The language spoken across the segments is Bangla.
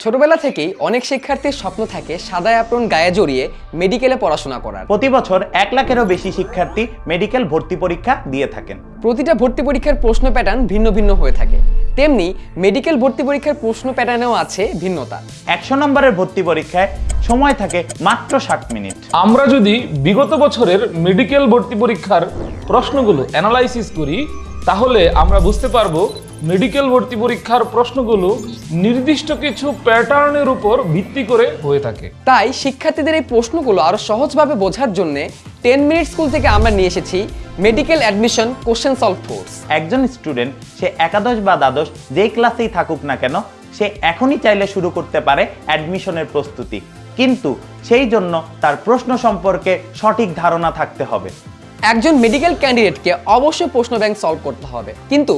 ছোটবেলা থেকেই অনেক শিক্ষার্থীর স্বপ্ন থাকে সাদা অ্যাপ্রন গায়ে জড়িয়ে মেডিকেলে পড়াশোনা করার। প্রতি বছর এক লাখেরও বেশি শিক্ষার্থী মেডিকেল ভর্তি পরীক্ষা দিয়ে থাকেন। প্রতিটা ভর্তি পরীক্ষার প্রশ্ন প্যাটার্ন ভিন্ন ভিন্ন হয়ে থাকে। তেমনি মেডিকেল ভর্তি পরীক্ষার প্রশ্ন প্যাটার্নেও আছে ভিন্নতা। একশো নম্বরের ভর্তি পরীক্ষায় সময় থাকে মাত্র ষাট মিনিট। আমরা যদি বিগত বছরের মেডিকেল ভর্তি পরীক্ষার প্রশ্নগুলো অ্যানালাইসিস করি তাহলে আমরা বুঝতে পারব মেডিকেল ভর্তি পরীক্ষার প্রশ্নগুলো নির্দিষ্ট কিছু প্যাটার্নের উপর ভিত্তি করে হয়ে থাকে। তাই শিক্ষার্থীদের এই প্রশ্নগুলো আরও সহজভাবে বোঝার জন্য টেন মিনিট স্কুল থেকে আমরা নিয়ে এসেছি medical admission question solve course. একজন স্টুডেন্ট সে একাদশ বা দ্বাদশ যে ক্লাসেই থাকুক না কেন সে এখনই চাইলে শুরু করতে পারে অ্যাডমিশনের প্রস্তুতি। কিন্তু সেই জন্য তার প্রশ্ন সম্পর্কে সঠিক ধারণা থাকতে হবে। একজন মেডিকেল ক্যান্ডিডেটকে অবশ্যই প্রশ্ন ব্যাংক সলভ করতে হবে। কিন্তু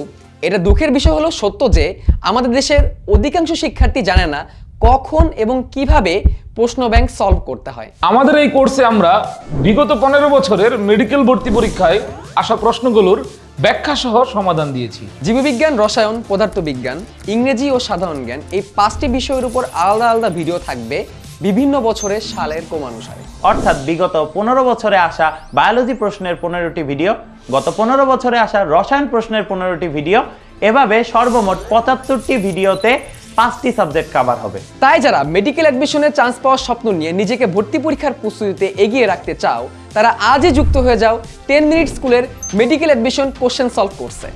এটা দুঃখের বিষয় হলো সত্য যে আমাদের দেশের অধিকাংশ শিক্ষার্থী জানে না কখন এবং কীভাবে প্রশ্ন ব্যাংক সলভ করতে হয়। আমাদের এই কোর্সে আমরা বিগত পনেরো বছরের মেডিকেল ভর্তি পরীক্ষায় আসা প্রশ্নগুলোর ব্যাখ্যা সহ সমাধান দিয়েছি। জীববিজ্ঞান রসায়ন পদার্থবিজ্ঞান ইংরেজি ও সাধারণ জ্ঞান এই পাঁচটি বিষয়ের উপর আলাদা আলাদা ভিডিও থাকবে। বিভিন্ন বছরের সালের ক্রমানুসারে অর্থাৎ বিগত পনেরো বছরে আসা বায়োলজি প্রশ্নের পনেরোটি ভিডিও গত পনেরো বছরে আসা রসায়ন প্রশ্নের পনেরোটি ভিডিও এভাবে সর্বমোট পঁচাত্তরটি ভিডিওতে পাঁচটি সাবজেক্ট কাভার হবে। তাই যারা মেডিকেল অ্যাডমিশনের চান্স পাওয়ার স্বপ্ন নিয়ে নিজেকে ভর্তি পরীক্ষার প্রস্তুতিতে এগিয়ে রাখতে চাও তারা আজই যুক্ত হয়ে যাও টেন মিনিট স্কুলের মেডিকেল অ্যাডমিশন কোশ্চেন সলভ কোর্সে